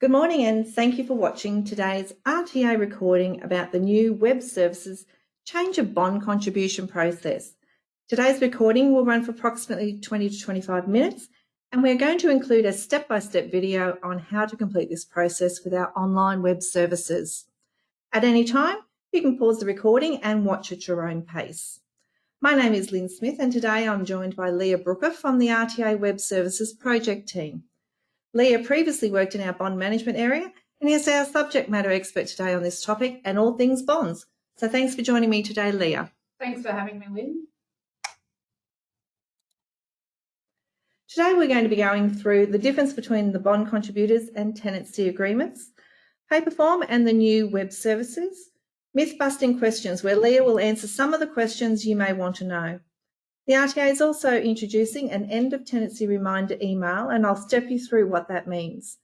Good morning and thank you for watching today's RTA recording about the new Web Services change of bond contribution process. Today's recording will run for approximately 20 to 25 minutes and we're going to include a step-by-step -step video on how to complete this process with our online web services. At any time, you can pause the recording and watch at your own pace. My name is Lynn Smith and today I'm joined by Leah Brooker from the RTA Web Services project team. Leah previously worked in our bond management area and is our subject matter expert today on this topic and all things bonds. So thanks for joining me today, Leah. Thanks for having me, Lynn. Today we're going to be going through the difference between the bond contributors and tenancy agreements, paper form and the new web services, myth busting questions where Leah will answer some of the questions you may want to know. The RTA is also introducing an end of tenancy reminder email and I'll step you through what that means.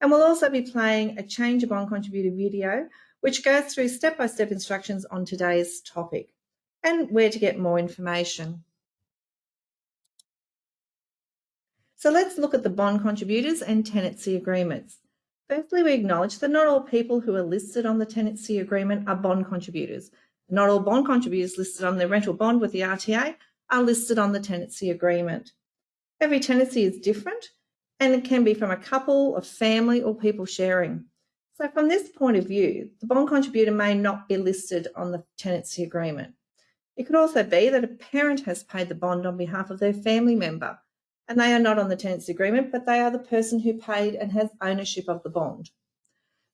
And we'll also be playing a change of bond contributor video, which goes through step-by-step -step instructions on today's topic and where to get more information. So let's look at the bond contributors and tenancy agreements. Firstly, we acknowledge that not all people who are listed on the tenancy agreement are bond contributors. Not all bond contributors listed on the rental bond with the RTA are listed on the tenancy agreement. Every tenancy is different and it can be from a couple, a family or people sharing. So from this point of view, the bond contributor may not be listed on the tenancy agreement. It could also be that a parent has paid the bond on behalf of their family member and they are not on the tenancy agreement, but they are the person who paid and has ownership of the bond.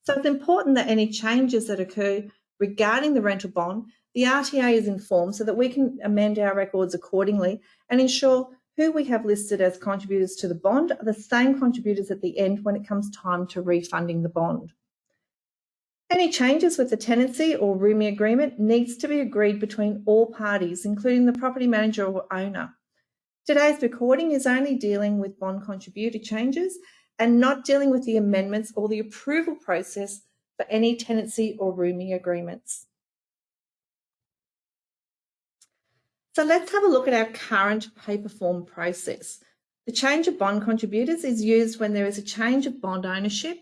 So it's important that any changes that occur regarding the rental bond the RTA is informed so that we can amend our records accordingly and ensure who we have listed as contributors to the bond are the same contributors at the end when it comes time to refunding the bond. Any changes with the tenancy or rooming agreement needs to be agreed between all parties, including the property manager or owner. Today's recording is only dealing with bond contributor changes and not dealing with the amendments or the approval process for any tenancy or rooming agreements. So let's have a look at our current paper form process. The change of bond contributors is used when there is a change of bond ownership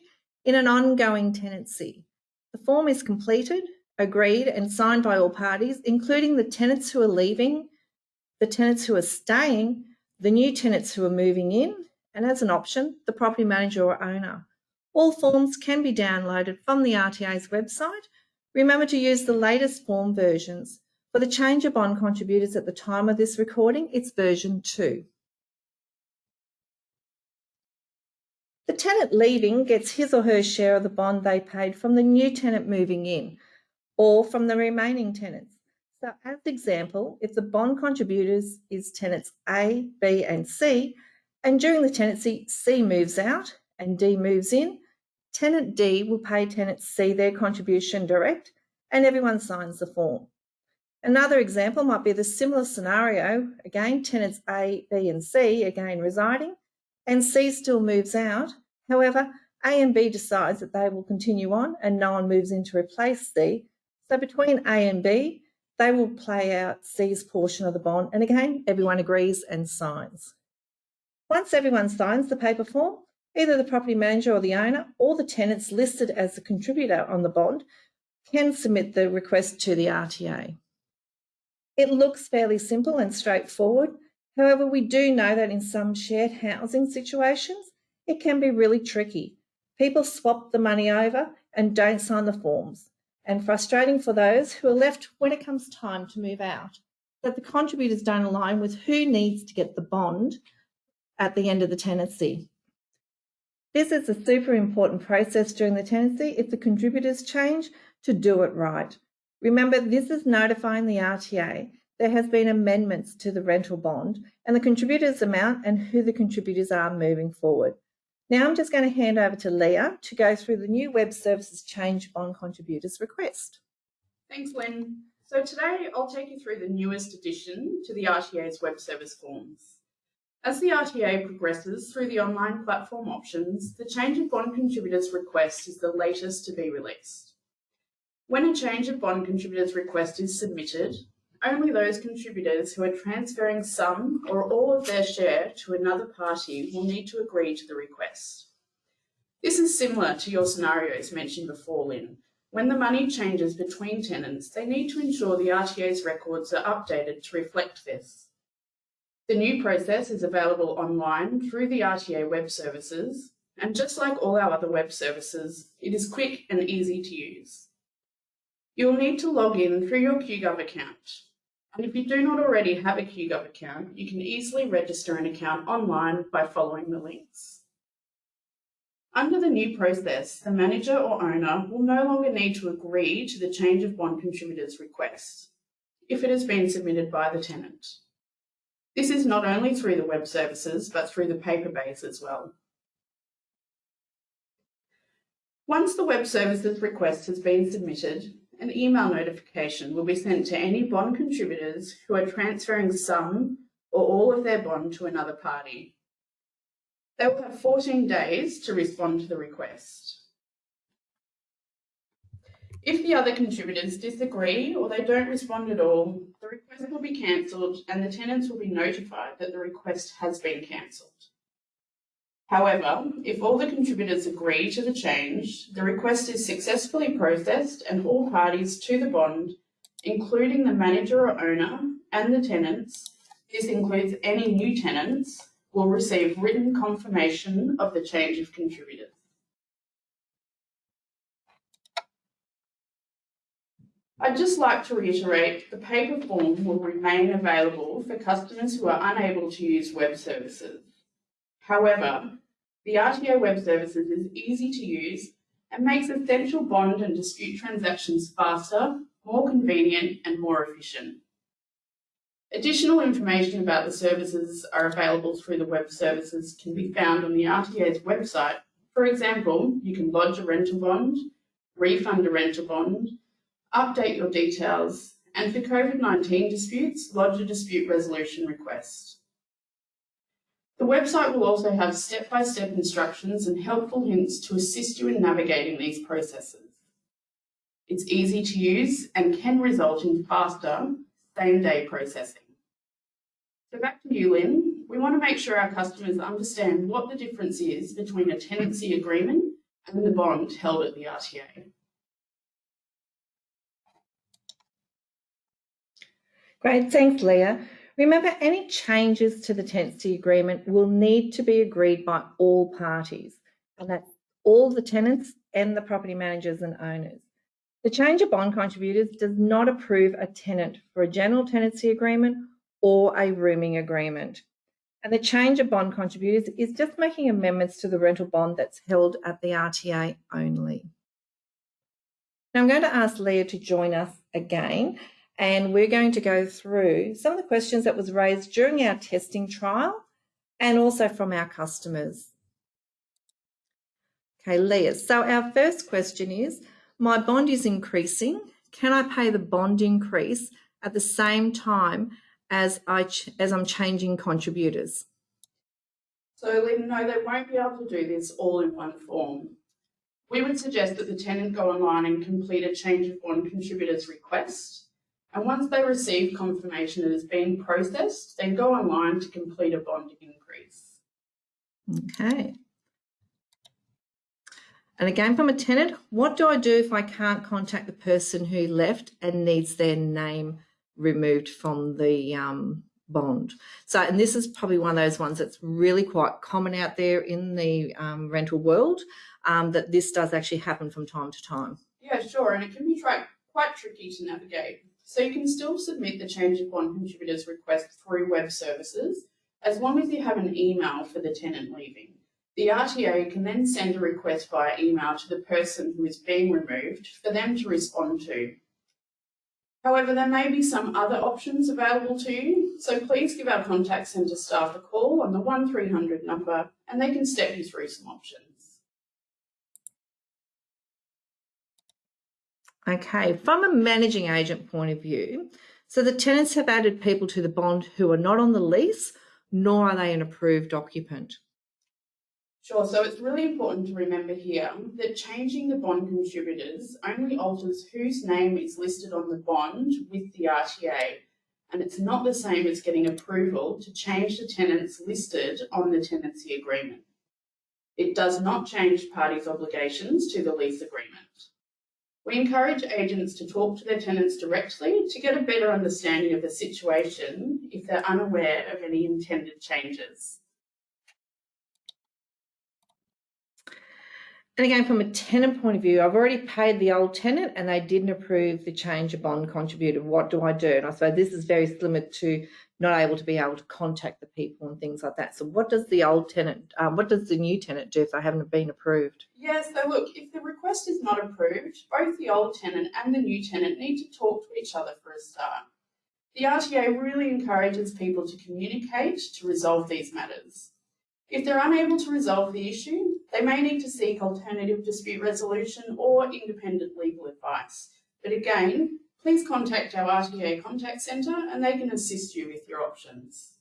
in an ongoing tenancy. The form is completed, agreed and signed by all parties, including the tenants who are leaving, the tenants who are staying, the new tenants who are moving in, and as an option, the property manager or owner. All forms can be downloaded from the RTA's website. Remember to use the latest form versions. For the change of bond contributors at the time of this recording, it's version 2. The tenant leaving gets his or her share of the bond they paid from the new tenant moving in or from the remaining tenants. So as example, if the bond contributors is tenants A, B and C, and during the tenancy C moves out and D moves in, tenant D will pay tenant C their contribution direct and everyone signs the form. Another example might be the similar scenario, again, tenants A, B and C, again residing, and C still moves out. However, A and B decides that they will continue on and no one moves in to replace C. So between A and B, they will play out C's portion of the bond. And again, everyone agrees and signs. Once everyone signs the paper form, either the property manager or the owner or the tenants listed as the contributor on the bond can submit the request to the RTA. It looks fairly simple and straightforward. However, we do know that in some shared housing situations, it can be really tricky. People swap the money over and don't sign the forms, and frustrating for those who are left when it comes time to move out, that the contributors don't align with who needs to get the bond at the end of the tenancy. This is a super important process during the tenancy if the contributors change to do it right. Remember, this is notifying the RTA there has been amendments to the rental bond and the contributors amount and who the contributors are moving forward. Now I'm just going to hand over to Leah to go through the new web services change bond contributors request. Thanks, Lynn. So today I'll take you through the newest addition to the RTA's web service forms. As the RTA progresses through the online platform options, the change of bond contributors request is the latest to be released. When a change of bond contributors request is submitted, only those contributors who are transferring some or all of their share to another party will need to agree to the request. This is similar to your scenarios mentioned before, Lynn. When the money changes between tenants, they need to ensure the RTA's records are updated to reflect this. The new process is available online through the RTA web services, and just like all our other web services, it is quick and easy to use. You will need to log in through your QGov account. And if you do not already have a QGov account, you can easily register an account online by following the links. Under the new process, the manager or owner will no longer need to agree to the change of bond contributor's request if it has been submitted by the tenant. This is not only through the web services, but through the paper base as well. Once the web services request has been submitted, an email notification will be sent to any bond contributors who are transferring some or all of their bond to another party. They will have 14 days to respond to the request. If the other contributors disagree or they don't respond at all, the request will be cancelled and the tenants will be notified that the request has been cancelled. However, if all the contributors agree to the change, the request is successfully processed and all parties to the bond, including the manager or owner and the tenants, this includes any new tenants, will receive written confirmation of the change of contributors. I'd just like to reiterate the paper form will remain available for customers who are unable to use web services. However, the RTA web services is easy to use and makes essential bond and dispute transactions faster, more convenient and more efficient. Additional information about the services are available through the web services can be found on the RTA's website. For example, you can lodge a rental bond, refund a rental bond, update your details, and for COVID-19 disputes, lodge a dispute resolution request. The website will also have step-by-step -step instructions and helpful hints to assist you in navigating these processes. It's easy to use and can result in faster, same-day processing. So back to you, Lynn. We want to make sure our customers understand what the difference is between a tenancy agreement and the bond held at the RTA. Great, thanks Leah. Remember, any changes to the tenancy agreement will need to be agreed by all parties, and that's all the tenants and the property managers and owners. The change of bond contributors does not approve a tenant for a general tenancy agreement or a rooming agreement. And the change of bond contributors is just making amendments to the rental bond that's held at the RTA only. Now I'm going to ask Leah to join us again and we're going to go through some of the questions that was raised during our testing trial and also from our customers. Okay, Leah, so our first question is, my bond is increasing. Can I pay the bond increase at the same time as, I as I'm changing contributors. So Lynn, no, they won't be able to do this all in one form. We would suggest that the tenant go online and complete a change of bond contributors request. And once they receive confirmation that it has been processed, they go online to complete a bond increase. Okay. And again, from a tenant, what do I do if I can't contact the person who left and needs their name removed from the um, bond. So, and this is probably one of those ones that's really quite common out there in the um, rental world, um, that this does actually happen from time to time. Yeah, sure, and it can be quite tricky to navigate. So you can still submit the change of bond contributors request through web services, as long as you have an email for the tenant leaving. The RTA can then send a request via email to the person who is being removed for them to respond to. However, there may be some other options available to you, so please give our contact centre staff a call on the 1300 number and they can step you through some options. Okay, from a managing agent point of view, so the tenants have added people to the bond who are not on the lease, nor are they an approved occupant. Sure, so it's really important to remember here that changing the bond contributors only alters whose name is listed on the bond with the RTA, and it's not the same as getting approval to change the tenants listed on the tenancy agreement. It does not change parties' obligations to the lease agreement. We encourage agents to talk to their tenants directly to get a better understanding of the situation if they're unaware of any intended changes. And again, from a tenant point of view, I've already paid the old tenant and they didn't approve the change of bond contributor. What do I do? And I suppose this is very similar to not able to be able to contact the people and things like that. So what does the old tenant, um, what does the new tenant do if they haven't been approved? Yes, so look, if the request is not approved, both the old tenant and the new tenant need to talk to each other for a start. The RTA really encourages people to communicate to resolve these matters. If they're unable to resolve the issue, they may need to seek alternative dispute resolution or independent legal advice. But again, please contact our RTA contact centre and they can assist you with your options.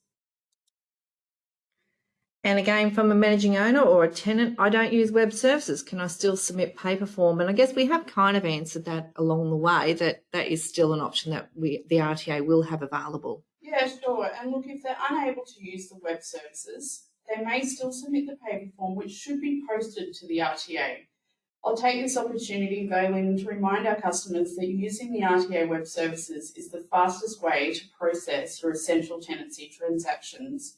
And again, from a managing owner or a tenant, I don't use web services. Can I still submit paper form? And I guess we have kind of answered that along the way that that is still an option that we the RTA will have available. Yeah, sure. And look, if they're unable to use the web services, they may still submit the paper form, which should be posted to the RTA. I'll take this opportunity, Valine, to remind our customers that using the RTA web services is the fastest way to process your essential tenancy transactions.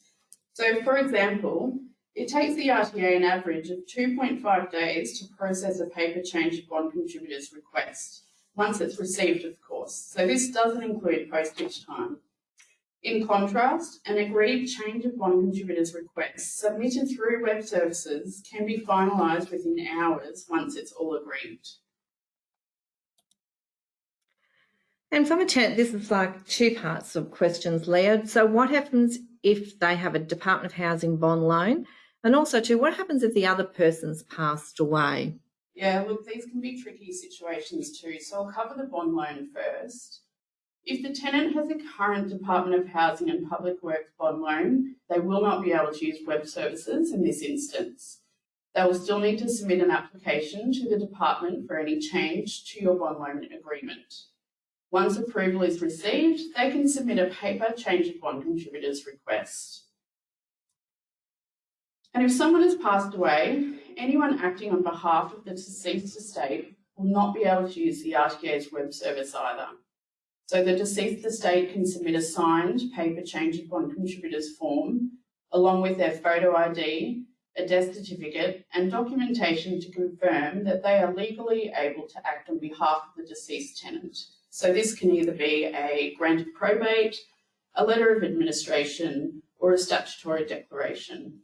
So, for example, it takes the RTA an average of 2.5 days to process a paper change of bond contributor's request, once it's received, of course. So this doesn't include postage time. In contrast, an agreed change of bond contributor's request submitted through web services can be finalised within hours once it's all agreed. And from a tenant, this is like two parts of questions, Leah. So what happens if they have a Department of Housing bond loan? And also too, what happens if the other person's passed away? Yeah, look, these can be tricky situations too. So I'll cover the bond loan first. If the tenant has a current Department of Housing and Public Works bond loan, they will not be able to use web services in this instance. They will still need to submit an application to the department for any change to your bond loan agreement. Once approval is received, they can submit a paper change of bond contributors request. And if someone has passed away, anyone acting on behalf of the deceased estate will not be able to use the RTA's web service either. So the deceased estate can submit a signed paper change of bond contributors form along with their photo ID, a death certificate and documentation to confirm that they are legally able to act on behalf of the deceased tenant. So this can either be a grant of probate, a letter of administration or a statutory declaration.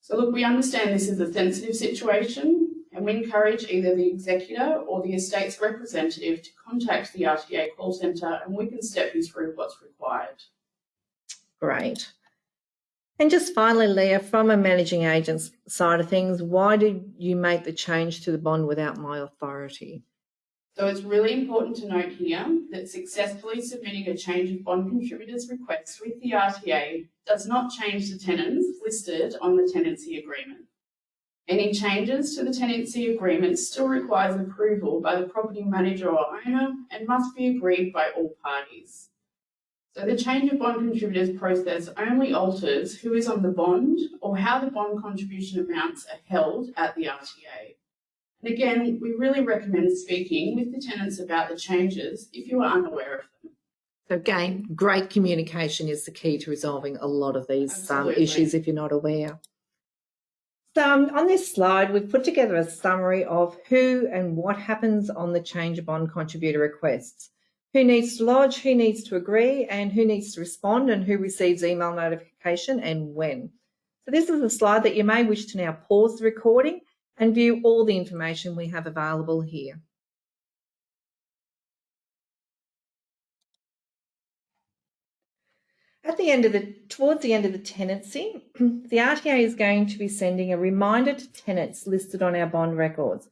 So look, we understand this is a sensitive situation we encourage either the executor or the estate's representative to contact the RTA call centre and we can step you through what's required. Great. And just finally, Leah, from a managing agent's side of things, why did you make the change to the bond without my authority? So it's really important to note here that successfully submitting a change of bond contributors request with the RTA does not change the tenants listed on the tenancy agreement. Any changes to the tenancy agreement still requires approval by the property manager or owner and must be agreed by all parties. So the change of bond contributors process only alters who is on the bond or how the bond contribution amounts are held at the RTA. And again, we really recommend speaking with the tenants about the changes if you are unaware of them. So again, great communication is the key to resolving a lot of these um, issues if you're not aware. Um, on this slide, we've put together a summary of who and what happens on the change of bond contributor requests. Who needs to lodge, who needs to agree, and who needs to respond, and who receives email notification and when. So this is a slide that you may wish to now pause the recording and view all the information we have available here. The end of the, towards the end of the tenancy, the RTA is going to be sending a reminder to tenants listed on our bond records.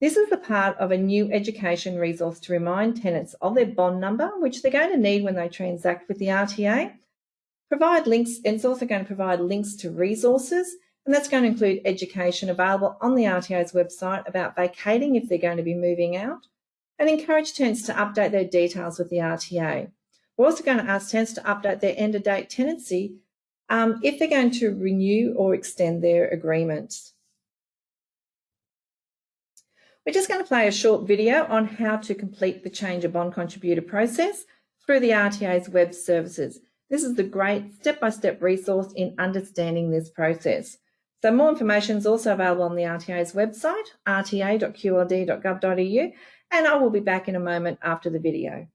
This is the part of a new education resource to remind tenants of their bond number, which they're going to need when they transact with the RTA. Provide links, and it's also going to provide links to resources, and that's going to include education available on the RTA's website about vacating if they're going to be moving out, and encourage tenants to update their details with the RTA. We're also going to ask tenants to update their end of date tenancy um, if they're going to renew or extend their agreements. We're just going to play a short video on how to complete the change of bond contributor process through the RTA's web services. This is the great step-by-step -step resource in understanding this process. So more information is also available on the RTA's website, rta.qld.gov.au, and I will be back in a moment after the video.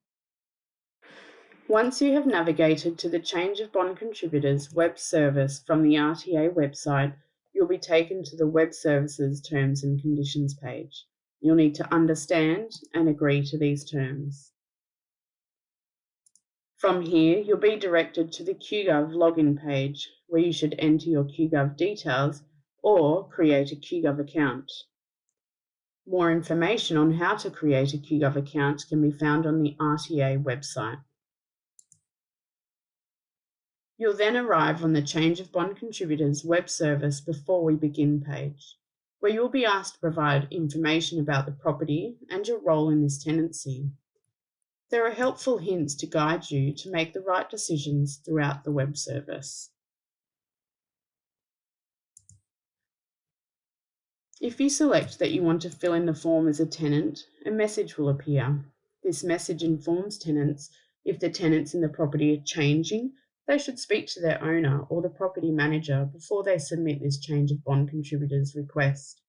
Once you have navigated to the Change of Bond Contributors web service from the RTA website, you'll be taken to the Web Services Terms and Conditions page. You'll need to understand and agree to these terms. From here, you'll be directed to the QGov login page, where you should enter your QGov details or create a QGov account. More information on how to create a QGov account can be found on the RTA website. You'll then arrive on the Change of Bond Contributors web service before we begin page, where you'll be asked to provide information about the property and your role in this tenancy. There are helpful hints to guide you to make the right decisions throughout the web service. If you select that you want to fill in the form as a tenant, a message will appear. This message informs tenants if the tenants in the property are changing they should speak to their owner or the property manager before they submit this change of bond contributors request.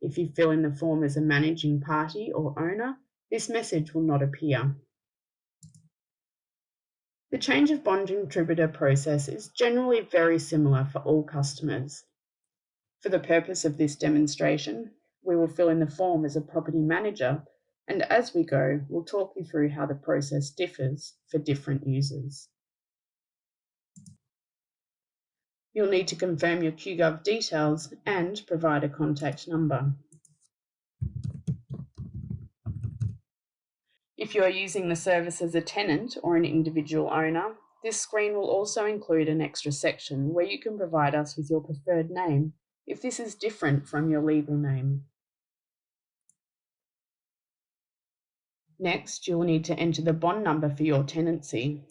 If you fill in the form as a managing party or owner, this message will not appear. The change of bond contributor process is generally very similar for all customers. For the purpose of this demonstration, we will fill in the form as a property manager and as we go, we'll talk you through how the process differs for different users. You'll need to confirm your QGov details and provide a contact number. If you are using the service as a tenant or an individual owner, this screen will also include an extra section where you can provide us with your preferred name if this is different from your legal name. Next, you'll need to enter the bond number for your tenancy.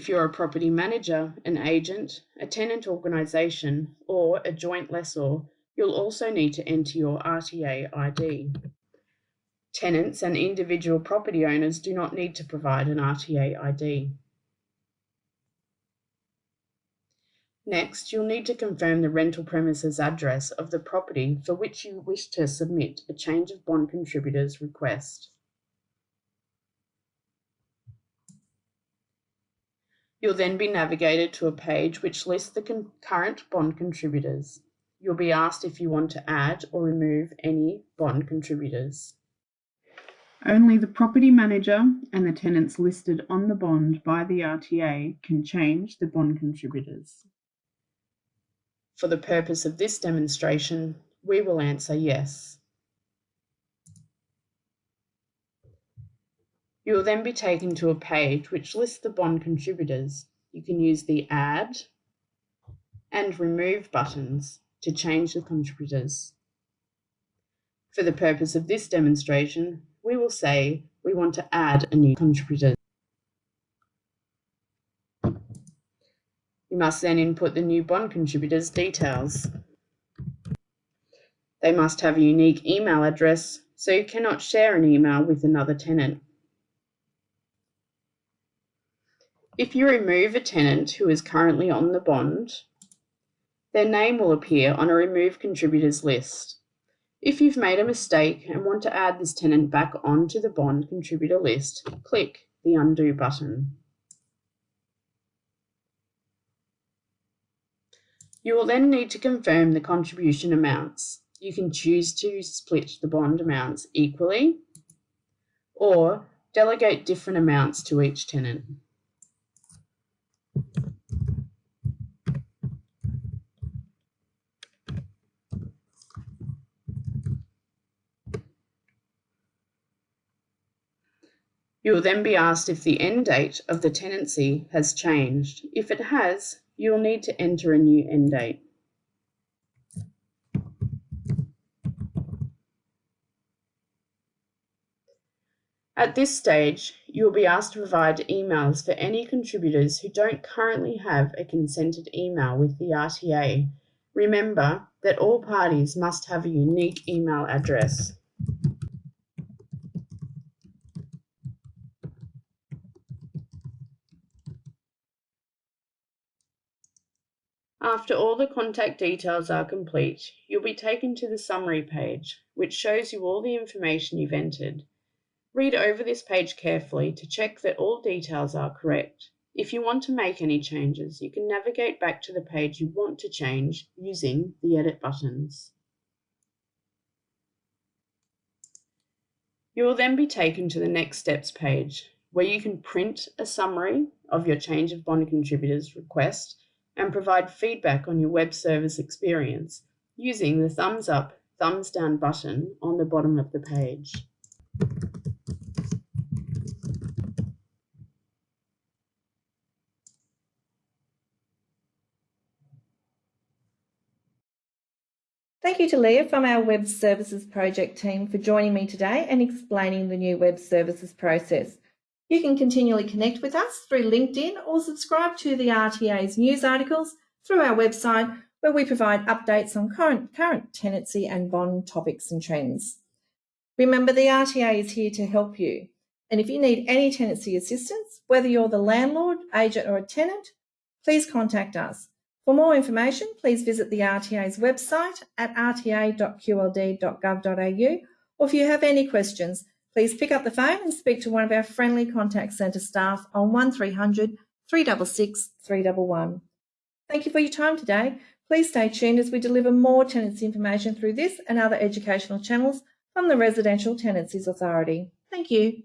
If you're a property manager, an agent, a tenant organisation, or a joint lessor, you'll also need to enter your RTA ID. Tenants and individual property owners do not need to provide an RTA ID. Next, you'll need to confirm the rental premises address of the property for which you wish to submit a change of bond contributors request. You'll then be navigated to a page which lists the current bond contributors. You'll be asked if you want to add or remove any bond contributors. Only the property manager and the tenants listed on the bond by the RTA can change the bond contributors. For the purpose of this demonstration, we will answer yes. You will then be taken to a page which lists the bond contributors. You can use the Add and Remove buttons to change the contributors. For the purpose of this demonstration, we will say we want to add a new contributor. You must then input the new bond contributor's details. They must have a unique email address, so you cannot share an email with another tenant. If you remove a tenant who is currently on the bond, their name will appear on a remove contributors list. If you've made a mistake and want to add this tenant back onto the bond contributor list, click the undo button. You will then need to confirm the contribution amounts. You can choose to split the bond amounts equally or delegate different amounts to each tenant. You will then be asked if the end date of the tenancy has changed. If it has, you will need to enter a new end date. At this stage, you will be asked to provide emails for any contributors who don't currently have a consented email with the RTA. Remember that all parties must have a unique email address. After all the contact details are complete, you'll be taken to the summary page, which shows you all the information you've entered. Read over this page carefully to check that all details are correct. If you want to make any changes, you can navigate back to the page you want to change using the edit buttons. You will then be taken to the next steps page, where you can print a summary of your change of bond contributors request and provide feedback on your web service experience using the thumbs up, thumbs down button on the bottom of the page. Thank you to Leah from our Web Services Project team for joining me today and explaining the new web services process. You can continually connect with us through LinkedIn or subscribe to the RTA's news articles through our website where we provide updates on current, current tenancy and bond topics and trends. Remember, the RTA is here to help you. And if you need any tenancy assistance, whether you're the landlord, agent or a tenant, please contact us. For more information, please visit the RTA's website at rta.qld.gov.au or if you have any questions, please pick up the phone and speak to one of our friendly contact centre staff on 1300 366 311. Thank you for your time today. Please stay tuned as we deliver more tenancy information through this and other educational channels from the Residential Tenancies Authority. Thank you.